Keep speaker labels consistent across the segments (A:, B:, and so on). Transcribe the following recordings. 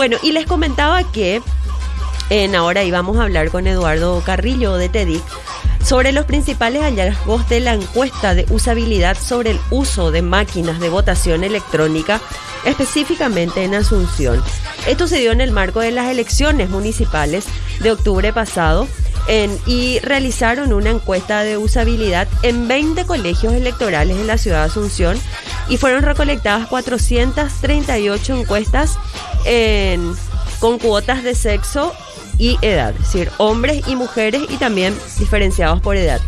A: Bueno, y les comentaba que en ahora íbamos a hablar con Eduardo Carrillo de TEDIC sobre los principales hallazgos de la encuesta de usabilidad sobre el uso de máquinas de votación electrónica, específicamente en Asunción. Esto se dio en el marco de las elecciones municipales de octubre pasado y realizaron una encuesta de usabilidad en 20 colegios electorales en la ciudad de Asunción y fueron recolectadas 438 encuestas con cuotas de sexo y edad, es decir, hombres y mujeres y también diferenciados por edad.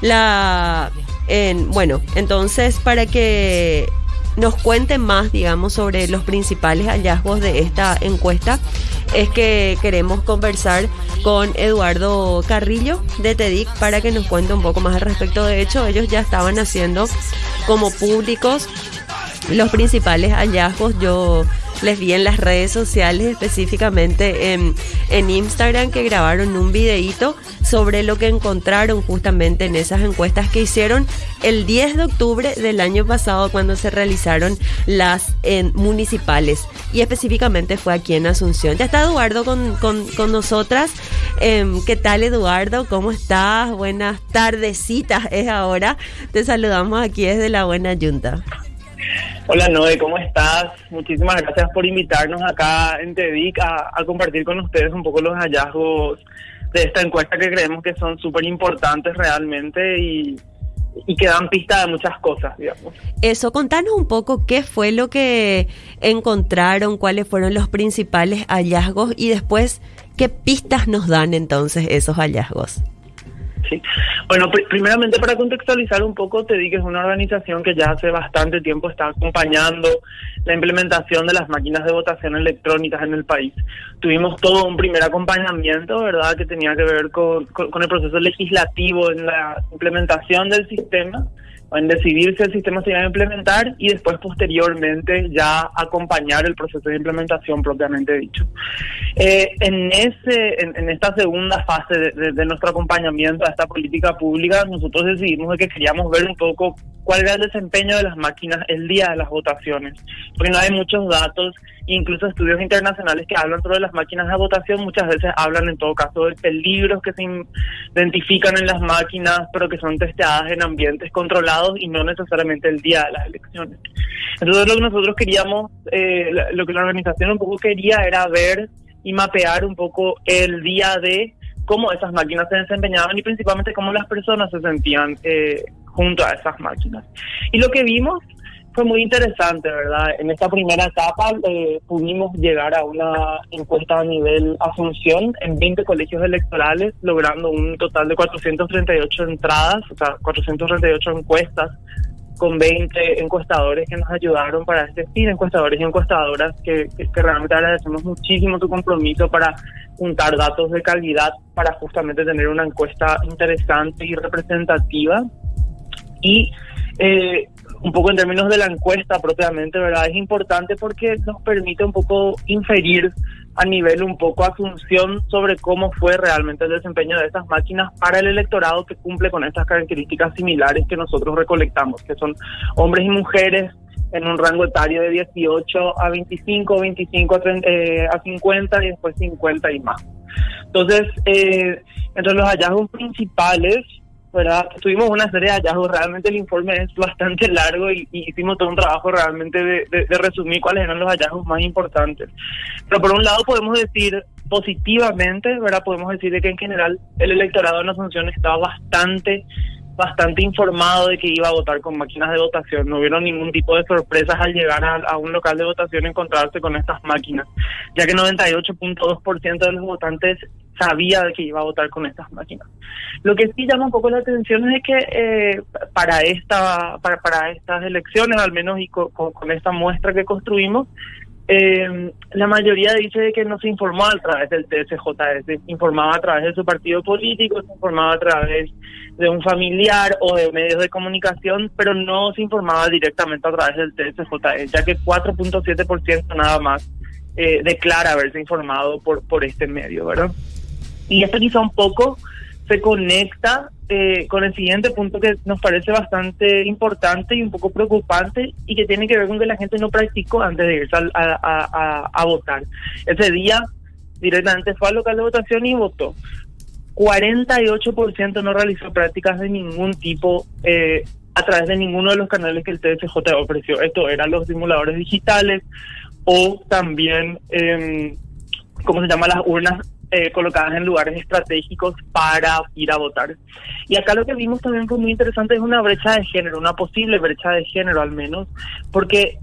A: La, en, bueno, entonces para que nos cuenten más, digamos, sobre los principales hallazgos de esta encuesta, es que queremos conversar con Eduardo Carrillo de TEDIC para que nos cuente un poco más al respecto. De hecho, ellos ya estaban haciendo como públicos los principales hallazgos. Yo les vi en las redes sociales, específicamente en, en Instagram, que grabaron un videíto sobre lo que encontraron justamente en esas encuestas que hicieron el 10 de octubre del año pasado cuando se realizaron las en, municipales y específicamente fue aquí en Asunción. Ya está Eduardo con, con, con nosotras. Em, ¿Qué tal Eduardo? ¿Cómo estás? Buenas tardecitas es ahora. Te saludamos aquí desde la Buena Yunta.
B: Hola Noé, ¿cómo estás? Muchísimas gracias por invitarnos acá en TEDIC a, compartir con ustedes un poco los hallazgos de esta encuesta que creemos que son súper importantes realmente y, y que dan pista de muchas cosas, digamos.
A: Eso, contanos un poco qué fue lo que encontraron, cuáles fueron los principales hallazgos y después qué pistas nos dan entonces esos hallazgos.
B: Sí. Bueno, pr primeramente para contextualizar un poco, te di que es una organización que ya hace bastante tiempo está acompañando la implementación de las máquinas de votación electrónicas en el país. Tuvimos todo un primer acompañamiento, ¿verdad?, que tenía que ver con, con, con el proceso legislativo en la implementación del sistema en decidir si el sistema se iba a implementar y después posteriormente ya acompañar el proceso de implementación propiamente dicho. Eh, en ese en, esta segunda fase de, de, nuestro acompañamiento a esta política pública, nosotros decidimos que queríamos ver un poco cuál era el desempeño de las máquinas el día de las votaciones, porque no hay muchos datos, incluso estudios internacionales que hablan sobre las máquinas de votación, muchas veces hablan en todo caso de peligros que se identifican en las máquinas, pero que son testeadas en ambientes controlados y no necesariamente el día de las elecciones. Entonces lo que nosotros queríamos, eh, lo que la organización un poco quería era ver y mapear un poco el día de cómo esas máquinas se desempeñaban y principalmente cómo las personas se sentían eh, junto a esas máquinas. Y lo que vimos fue muy interesante, ¿verdad? En esta primera etapa eh, pudimos llegar a una encuesta a nivel Asunción en 20 colegios electorales, logrando un total de 438 entradas, o sea, 438 encuestas con 20 encuestadores que nos ayudaron para este fin, encuestadores y encuestadoras que, que, que realmente agradecemos muchísimo tu compromiso para juntar datos de calidad para justamente tener una encuesta interesante y representativa y eh, un poco en términos de la encuesta propiamente, ¿verdad? Es importante porque nos permite un poco inferir a nivel un poco asunción sobre cómo fue realmente el desempeño de estas máquinas para el electorado que cumple con estas características similares que nosotros recolectamos, que son hombres y mujeres en un rango etario de 18 a 25, 25 a, 30, eh, a 50 y después 50 y más. Entonces, eh, entre los hallazgos principales ¿verdad? Tuvimos una serie de hallazgos, realmente el informe es bastante largo y, y hicimos todo un trabajo realmente de, de, de, resumir cuáles eran los hallazgos más importantes. Pero por un lado podemos decir positivamente, ¿verdad? Podemos decir de que en general el electorado en Asunción estaba bastante bastante informado de que iba a votar con máquinas de votación. No hubieron ningún tipo de sorpresas al llegar a, un local de votación y encontrarse con estas máquinas, ya que 98.2% de los votantes sabía de que iba a votar con estas máquinas. Lo que sí llama un poco la atención es que eh, para esta para, para estas elecciones, al menos y con esta muestra que construimos, eh, la mayoría dice que no se informó a través del TSJ, se informaba a través de su partido político, se informaba a través de un familiar o de medios de comunicación, pero no se informaba directamente a través del TSJ, ya que 4.7% nada más eh, declara haberse informado por, por este medio, ¿verdad? Y esto quizá un poco se conecta eh, con el siguiente punto que nos parece bastante importante y un poco preocupante y que tiene que ver con que la gente no practicó antes de irse a, votar. Ese día directamente fue al local de votación y votó. 48% no realizó prácticas de ningún tipo eh, a través de ninguno de los canales que el TSJ ofreció. Esto eran los simuladores digitales o también, eh, ¿cómo se llama? Las urnas eh, colocadas en lugares estratégicos para ir a votar. Y acá lo que vimos también fue muy interesante es una brecha de género, una posible brecha de género al menos, porque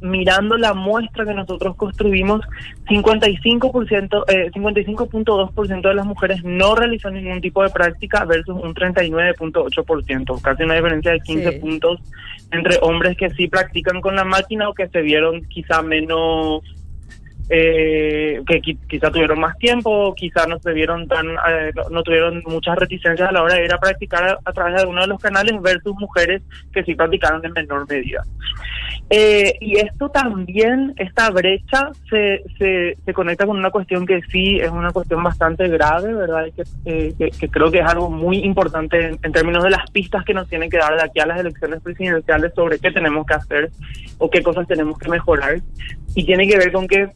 B: mirando la muestra que nosotros construimos, 55%, eh, 55.2% de las mujeres no realizan ningún tipo de práctica versus un 39.8%, casi una diferencia de 15 puntos entre hombres que sí practican con la máquina o que se vieron quizá menos eh, que quizá tuvieron más tiempo, quizá no se vieron tan, eh, no tuvieron muchas reticencias a la hora de ir a practicar a, través de alguno de los canales versus mujeres que sí practicaron en menor medida. Eh, y esto también, esta brecha se, se, se, conecta con una cuestión que sí es una cuestión bastante grave, ¿verdad? Y que, eh, que, creo que es algo muy importante en, términos de las pistas que nos tienen que dar de aquí a las elecciones presidenciales sobre qué tenemos que hacer o qué cosas tenemos que mejorar. Y tiene que ver con que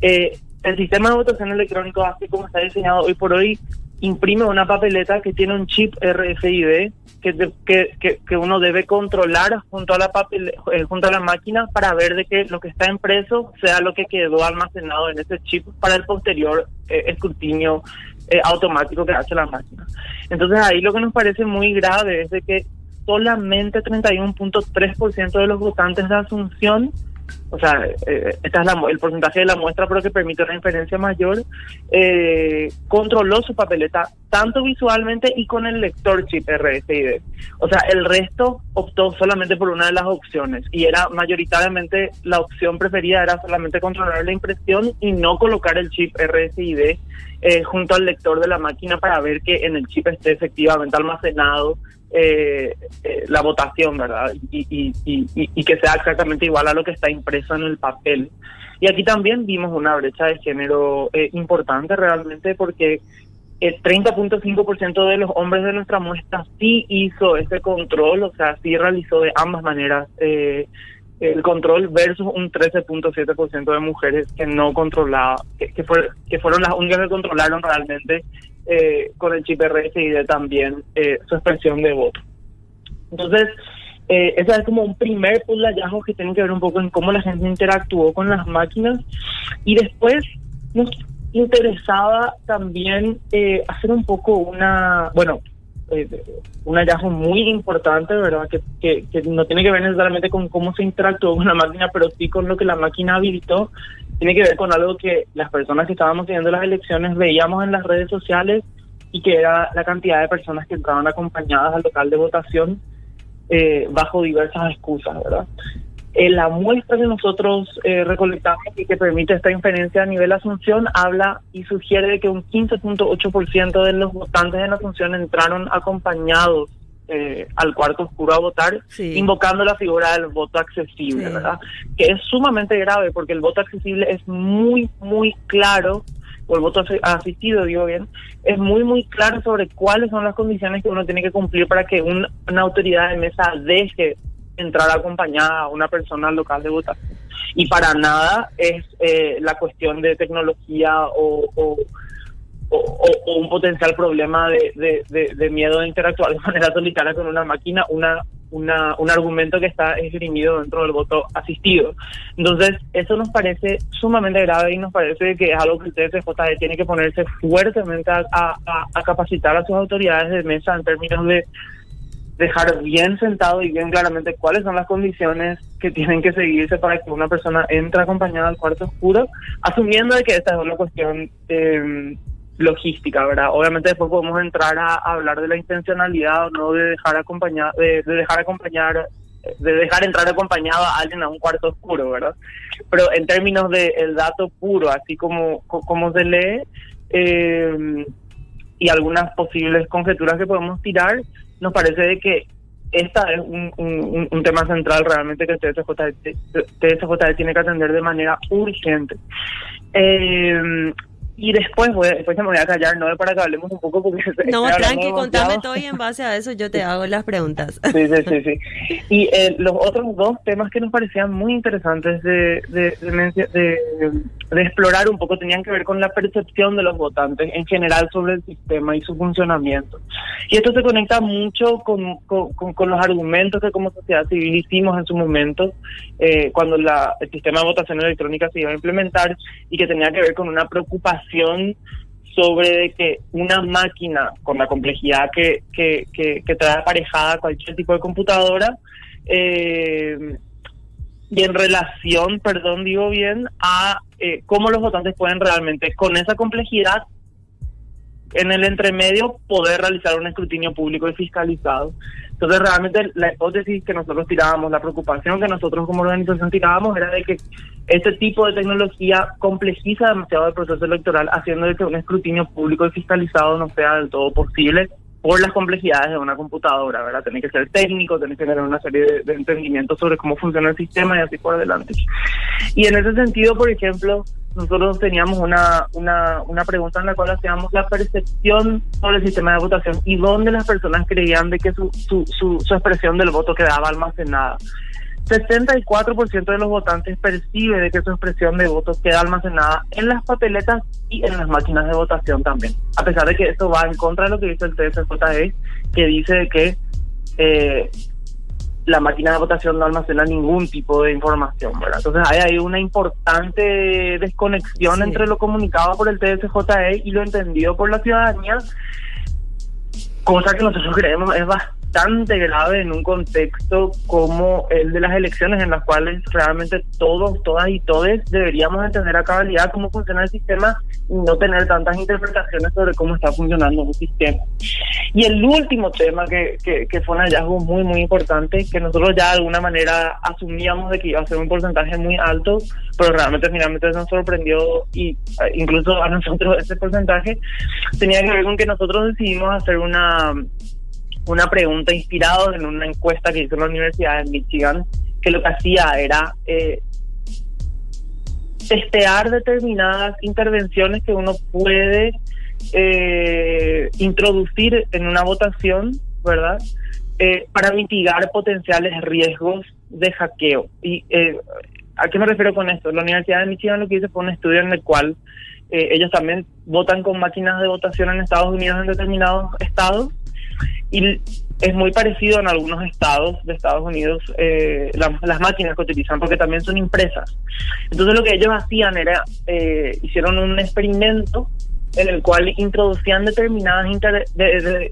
B: eh, el sistema de votación electrónico, así como está diseñado hoy por hoy, imprime una papeleta que tiene un chip RFID que, que, que, uno debe controlar junto a la papel, eh, junto a la máquina para ver de que lo que está impreso sea lo que quedó almacenado en ese chip para el posterior eh, escrutinio eh, automático que hace la máquina. Entonces ahí lo que nos parece muy grave es de que solamente 31.3% de los votantes de Asunción o sea, eh, esta es la, el porcentaje de la muestra, pero que permite una inferencia mayor, eh, controló su papeleta tanto visualmente y con el lector chip RSID. O sea, el resto optó solamente por una de las opciones y era mayoritariamente la opción preferida era solamente controlar la impresión y no colocar el chip RSID eh, junto al lector de la máquina para ver que en el chip esté efectivamente almacenado eh, eh, la votación, ¿verdad? Y, y, y, y, que sea exactamente igual a lo que está impreso en el papel. Y aquí también vimos una brecha de género eh, importante realmente porque el 30.5% de los hombres de nuestra muestra sí hizo ese control, o sea, sí realizó de ambas maneras eh, el control versus un 13.7% de mujeres que no controlaba, que, que, que fueron las únicas que controlaron realmente eh, con el chip RSID también eh, su expresión de voto. Entonces, eh, ese es como un primer punto de hallazgos que tiene que ver un poco en cómo la gente interactuó con las máquinas. Y después nos interesaba también eh, hacer un poco una, bueno, eh, un hallazgo muy importante, ¿verdad? Que, que, que, no tiene que ver necesariamente con cómo se interactuó con la máquina, pero sí con lo que la máquina habilitó. Tiene que ver con algo que las personas que estábamos siguiendo las elecciones veíamos en las redes sociales y que era la cantidad de personas que entraban acompañadas al local de votación eh, bajo diversas excusas, ¿verdad? En la muestra que nosotros eh, recolectamos y que permite esta inferencia a nivel Asunción habla y sugiere que un 15.8% de los votantes en Asunción entraron acompañados eh, al cuarto oscuro a votar, invocando la figura del voto accesible, ¿verdad? Que es sumamente grave porque el voto accesible es muy, muy claro, o el voto asistido, digo bien, es muy, muy claro sobre cuáles son las condiciones que uno tiene que cumplir para que una autoridad de mesa deje entrar acompañada a una persona al local de votación. Y para nada es eh, la cuestión de tecnología o, o, un potencial problema de, de, miedo de interactuar de manera solitaria con una máquina, una, una, un argumento que está esgrimido dentro del voto asistido. Entonces, eso nos parece sumamente grave y nos parece que es algo que el TSJ tiene que ponerse fuertemente a, a capacitar a sus autoridades de mesa en términos de dejar bien sentado y bien claramente cuáles son las condiciones que tienen que seguirse para que una persona entre acompañada al cuarto oscuro, asumiendo de que esta es una cuestión eh, logística, ¿verdad? Obviamente después podemos entrar a, hablar de la intencionalidad o no de dejar acompañar, de, dejar acompañar, de dejar entrar acompañado a alguien a un cuarto oscuro, ¿verdad? Pero en términos del el dato puro, así como, como se lee, eh, y algunas posibles conjeturas que podemos tirar, nos parece de que esta es un, un, tema central realmente que TSJ, TSJ tiene que atender de manera urgente. Eh, y después, voy, después me voy a callar, no para que hablemos un poco porque...
A: No, tranqui, contame todo y en base a eso yo te hago las preguntas.
B: Sí, sí, sí. sí. Y eh, los otros dos temas que nos parecían muy interesantes de, de, de, de, explorar un poco tenían que ver con la percepción de los votantes en general sobre el sistema y su funcionamiento. Y esto se conecta mucho con, con, con, los argumentos que como sociedad civil hicimos en su momento eh, cuando la, el sistema de votación electrónica se iba a implementar y que tenía que ver con una preocupación sobre que una máquina con la complejidad que, que, que, trae aparejada cualquier tipo de computadora eh, y en relación, perdón, digo bien, a eh, cómo los votantes pueden realmente con esa complejidad en el entremedio poder realizar un escrutinio público y fiscalizado. Entonces, realmente la hipótesis que nosotros tirábamos, la preocupación que nosotros como organización tirábamos era de que este tipo de tecnología complejiza demasiado el proceso electoral, haciendo de que un escrutinio público y fiscalizado no sea del todo posible por las complejidades de una computadora, ¿verdad? Tiene que ser técnico, tiene que tener una serie de, de entendimientos sobre cómo funciona el sistema y así por adelante. Y en ese sentido, por ejemplo, nosotros teníamos una, una, una pregunta en la cual hacíamos la percepción sobre el sistema de votación y dónde las personas creían de que su, su, su, su expresión del voto quedaba almacenada. 64% de los votantes percibe de que su expresión de voto queda almacenada en las papeletas y en las máquinas de votación también. A pesar de que esto va en contra de lo que dice el TSJE, que dice que eh, la máquina de votación no almacena ningún tipo de información, ¿verdad? Entonces hay, hay una importante desconexión entre lo comunicado por el TSJE y lo entendido por la ciudadanía, cosa que nosotros creemos es bastante bastante grave en un contexto como el de las elecciones en las cuales realmente todos, todas y todos deberíamos entender a cabalidad cómo funciona el sistema y no tener tantas interpretaciones sobre cómo está funcionando un sistema. Y el último tema que, que, fue un hallazgo muy, muy importante, que nosotros ya de alguna manera asumíamos de que iba a ser un porcentaje muy alto, pero realmente finalmente nos sorprendió y eh, incluso a nosotros ese porcentaje tenía que ver con que nosotros decidimos hacer una una pregunta inspirada en una encuesta que hizo la Universidad de Michigan, que lo que hacía era eh, testear determinadas intervenciones que uno puede eh, introducir en una votación, ¿verdad? Eh, para mitigar potenciales riesgos de hackeo. ¿Y a qué me refiero con esto? La Universidad de Michigan lo que hizo fue un estudio en el cual ellos también votan con máquinas de votación en Estados Unidos en determinados estados y es muy parecido en algunos estados de Estados Unidos eh, las máquinas que utilizan porque también son impresas. Entonces lo que ellos hacían era, eh, hicieron un experimento en el cual introducían determinadas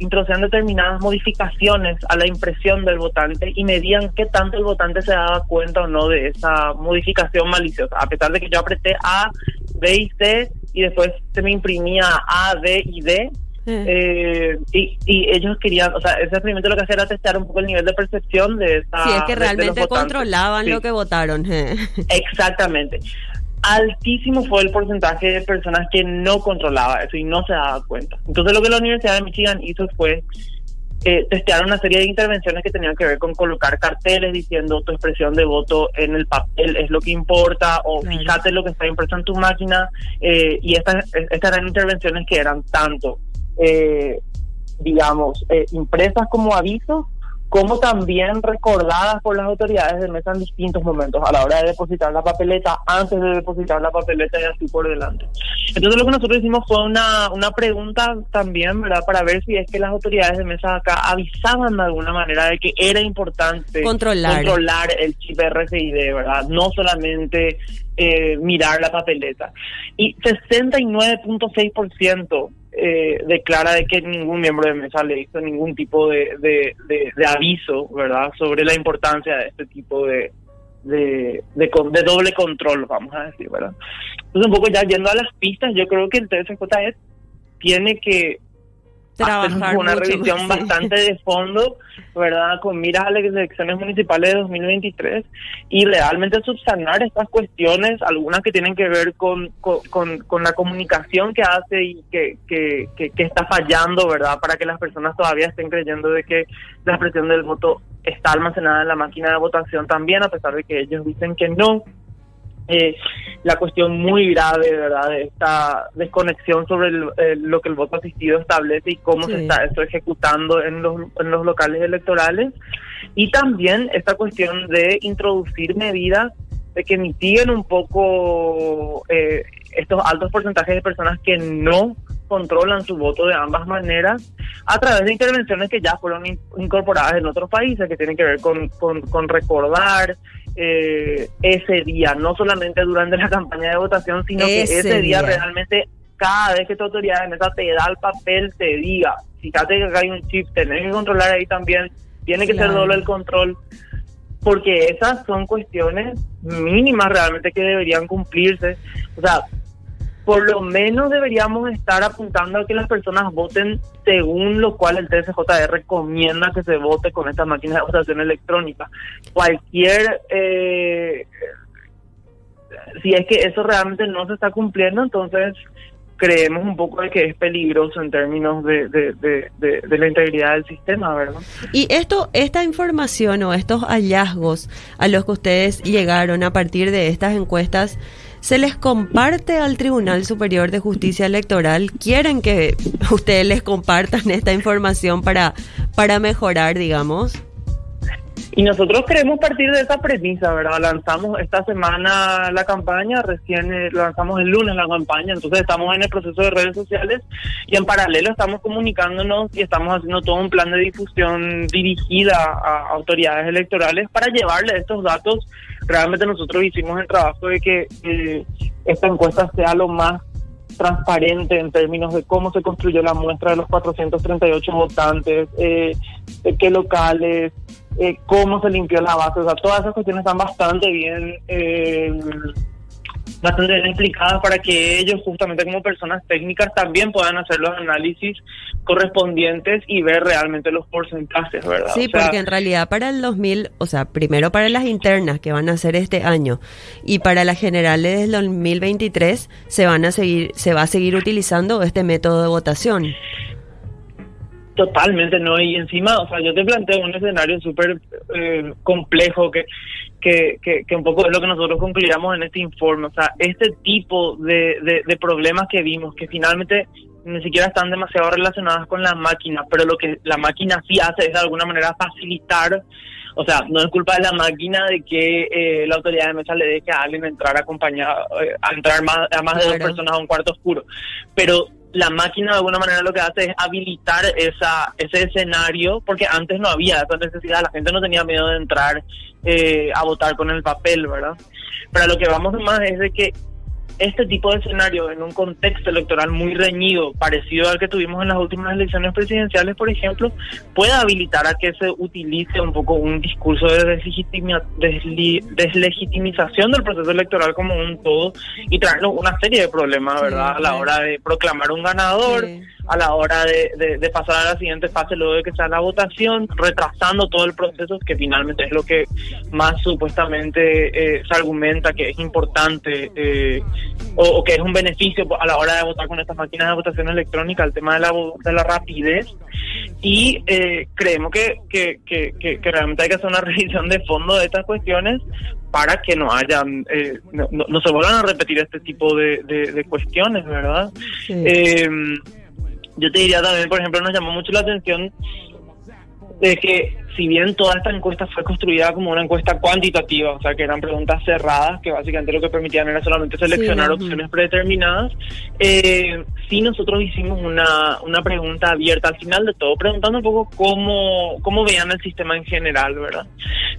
B: introducían determinadas modificaciones a la impresión del votante y medían qué tanto el votante se daba cuenta o no de esa modificación maliciosa a pesar de que yo apreté A, B y C y después se me imprimía A, D y D eh, y, y, ellos querían, o sea, ese experimento lo que hacía era testar un poco el nivel de percepción de esa.
A: Sí, es que realmente controlaban lo que votaron.
B: Exactamente. Altísimo fue el porcentaje de personas que no controlaba eso y no se daba cuenta. Entonces, lo que la Universidad de Michigan hizo fue eh, testear una serie de intervenciones que tenían que ver con colocar carteles diciendo tu expresión de voto en el papel es lo que importa o fíjate lo que está impreso en tu máquina eh, y estas, estas eran intervenciones que eran tanto eh, digamos, eh, impresas como avisos, como también recordadas por las autoridades de mesa en distintos momentos, a la hora de depositar la papeleta, antes de depositar la papeleta y así por delante. Entonces lo que nosotros hicimos fue una, una pregunta también, ¿verdad? Para ver si es que las autoridades de mesa acá avisaban de alguna manera de que era importante
A: controlar,
B: controlar el chip RFID, ¿verdad? No solamente eh, mirar la papeleta. Y 69.6% eh, declara de que ningún miembro de mesa le hizo ningún tipo de, de, de, aviso, ¿verdad?, sobre la importancia de este tipo de, de, de, doble control, vamos a decir, ¿verdad? Entonces, un poco ya yendo a las pistas, yo creo que el TSJE tiene que
A: trabajar
B: una revisión bastante de fondo, ¿verdad? Con miras a las elecciones municipales de 2023 y realmente subsanar estas cuestiones, algunas que tienen que ver con, con, con la comunicación que hace y que, que, que, está fallando, ¿verdad? Para que las personas todavía estén creyendo de que la expresión del voto está almacenada en la máquina de votación también, a pesar de que ellos dicen que no. Eh, la cuestión muy grave, ¿verdad?, de esta desconexión sobre lo que el voto asistido establece y cómo se está esto ejecutando en los, en los locales electorales. Y también esta cuestión de introducir medidas de que mitiguen un poco eh, estos altos porcentajes de personas que no controlan su voto de ambas maneras a través de intervenciones que ya fueron incorporadas en otros países, que tienen que ver con, con, recordar eh, ese día, no solamente durante la campaña de votación, sino que ese día, realmente cada vez que tu autoridad en esa te da el papel, te diga, fíjate que acá hay un chip, tenés que controlar ahí también, tiene que ser doble el control, porque esas son cuestiones mínimas realmente que deberían cumplirse. O sea, por lo menos deberíamos estar apuntando a que las personas voten según lo cual el TSJR recomienda que se vote con estas máquinas de votación electrónica. Cualquier... Eh, si es que eso realmente no se está cumpliendo, entonces creemos un poco de que es peligroso en términos de, de, la integridad del sistema, ¿verdad?
A: Y esto, esta información o estos hallazgos a los que ustedes llegaron a partir de estas encuestas, ¿se les comparte al Tribunal Superior de Justicia Electoral? ¿Quieren que ustedes les compartan esta información para, para mejorar, digamos?
B: Y nosotros queremos partir de esa premisa, ¿verdad? Lanzamos esta semana la campaña, recién eh, lanzamos el lunes la campaña, entonces estamos en el proceso de redes sociales y en paralelo estamos comunicándonos y estamos haciendo todo un plan de difusión dirigida a autoridades electorales para llevarle estos datos. Realmente nosotros hicimos el trabajo de que eh, esta encuesta sea lo más transparente en términos de cómo se construyó la muestra de los 438 votantes, eh, de qué locales, eh, cómo se limpió la base, o sea, todas esas cuestiones están bastante bien, eh, bastante bien explicadas para que ellos, justamente como personas técnicas, también puedan hacer los análisis correspondientes y ver realmente los porcentajes, ¿verdad?
A: Sí, porque en realidad para el 2000, o sea, primero para las internas que van a hacer este año y para las generales del 2023 se van a seguir, se va a seguir utilizando este método de votación.
B: Totalmente, ¿no? Y encima, o sea, yo te planteo un escenario súper eh, complejo que, que, que, un poco es lo que nosotros concluyamos en este informe. O sea, este tipo de, de, problemas que vimos, que finalmente ni siquiera están demasiado relacionadas con la máquina, pero lo que la máquina sí hace es de alguna manera facilitar o sea, no es culpa de la máquina de que eh, la autoridad de mesa le deje a alguien entrar acompañado, eh, a entrar más, a más de dos personas a un cuarto oscuro. Pero la máquina de alguna manera lo que hace es habilitar esa ese escenario porque antes no había esa necesidad, la gente no tenía miedo de entrar eh, a votar con el papel, ¿verdad? Pero lo que vamos más es de que este tipo de escenario en un contexto electoral muy reñido, parecido al que tuvimos en las últimas elecciones presidenciales, por ejemplo, pueda habilitar a que se utilice un poco un discurso de deslegitimización del proceso electoral como un todo y traernos una serie de problemas, ¿verdad? a la hora de proclamar un ganador a la hora de, pasar a la siguiente fase luego de que sea la votación, retrasando todo el proceso, que finalmente es lo que más supuestamente eh, se argumenta que es importante eh, o, que es un beneficio a la hora de votar con estas máquinas de votación electrónica, el tema de la, de la rapidez. Y eh, creemos que, que, que, realmente hay que hacer una revisión de fondo de estas cuestiones para que no hayan, no, se vuelvan a repetir este tipo de, de, cuestiones, ¿verdad? Yo te diría también, por ejemplo, nos llamó mucho la atención de que si bien toda esta encuesta fue construida como una encuesta cuantitativa, o sea que eran preguntas cerradas, que básicamente lo que permitían era solamente seleccionar opciones predeterminadas, eh, sí nosotros hicimos una, una pregunta abierta al final de todo, preguntando un poco cómo, cómo veían el sistema en general, ¿verdad?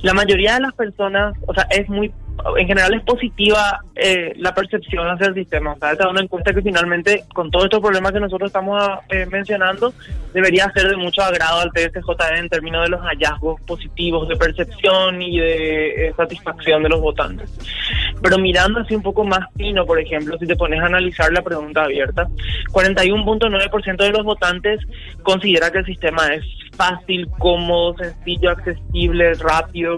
B: La mayoría de las personas, o sea, es muy en general es positiva eh, la percepción hacia el sistema. O sea, esta es una encuesta que finalmente, con todos estos problemas que nosotros estamos eh, mencionando, debería ser de mucho agrado al TSJE en términos de los hallazgos positivos de percepción y de eh, satisfacción de los votantes. Pero mirando así un poco más fino, por ejemplo, si te pones a analizar la pregunta abierta, 41.9% de los votantes considera que el sistema es fácil, cómodo, sencillo, accesible, rápido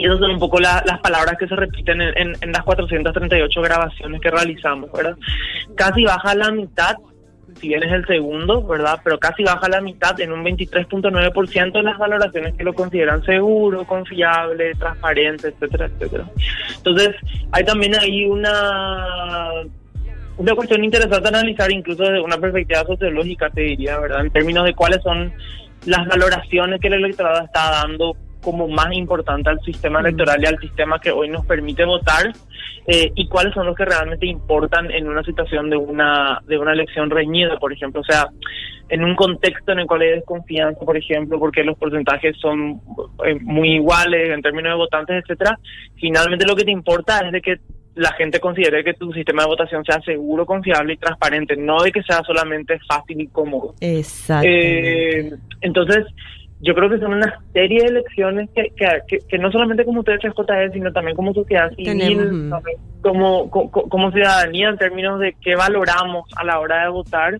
B: y esas son un poco las palabras que se repiten en, en, las 438 grabaciones que realizamos, ¿verdad? Casi baja la mitad si bien es el segundo, ¿verdad? Pero casi baja la mitad en un 23.9% en las valoraciones que lo consideran seguro, confiable, transparente, etcétera, etcétera. Entonces, hay también ahí una una cuestión interesante analizar incluso desde una perspectiva sociológica, te diría, ¿verdad? En términos de cuáles son las valoraciones que el electorado está dando como más importante al sistema electoral y al sistema que hoy nos permite votar eh, y cuáles son los que realmente importan en una situación de una de una elección reñida, por ejemplo, o sea, en un contexto en el cual hay desconfianza, por ejemplo, porque los porcentajes son eh, muy iguales en términos de votantes, etcétera, finalmente lo que te importa es de que la gente considere que tu sistema de votación sea seguro, confiable y transparente, no de que sea solamente fácil y cómodo.
A: Exacto.
B: Eh, entonces, yo creo que son una serie de elecciones que, que, que, no solamente como ustedes JE, sino también como sociedad civil, como, como, como, ciudadanía en términos de qué valoramos a la hora de votar.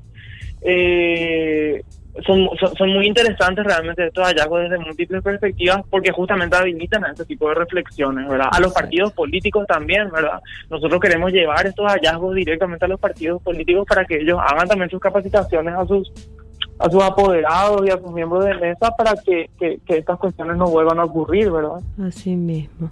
B: Eh, son, son, muy interesantes realmente estos hallazgos desde múltiples perspectivas porque justamente habilitan a este tipo de reflexiones, ¿verdad? A los partidos políticos también, ¿verdad? Nosotros queremos llevar estos hallazgos directamente a los partidos políticos para que ellos hagan también sus capacitaciones a sus a sus apoderados y a sus miembros de mesa para que, que, estas cuestiones no vuelvan a ocurrir, ¿verdad?
A: Así mismo.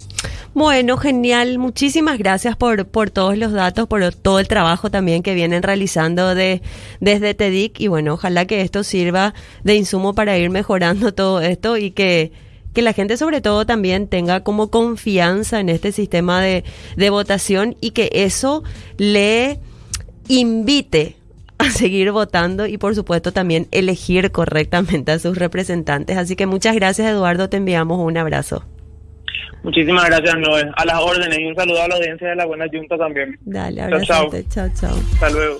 A: Bueno, genial. Muchísimas gracias por, por todos los datos, por todo el trabajo también que vienen realizando de, desde TEDIC y bueno, ojalá que esto sirva de insumo para ir mejorando todo esto y que, que la gente sobre todo también tenga como confianza en este sistema de, de votación y que eso le invite a seguir votando y por supuesto también elegir correctamente a sus representantes. Así que muchas gracias Eduardo, te enviamos un abrazo.
B: Muchísimas gracias Noé, a las órdenes y un saludo a la audiencia de la Buena Junta también.
A: Dale, abrazo. Chao, chao.
B: Hasta luego.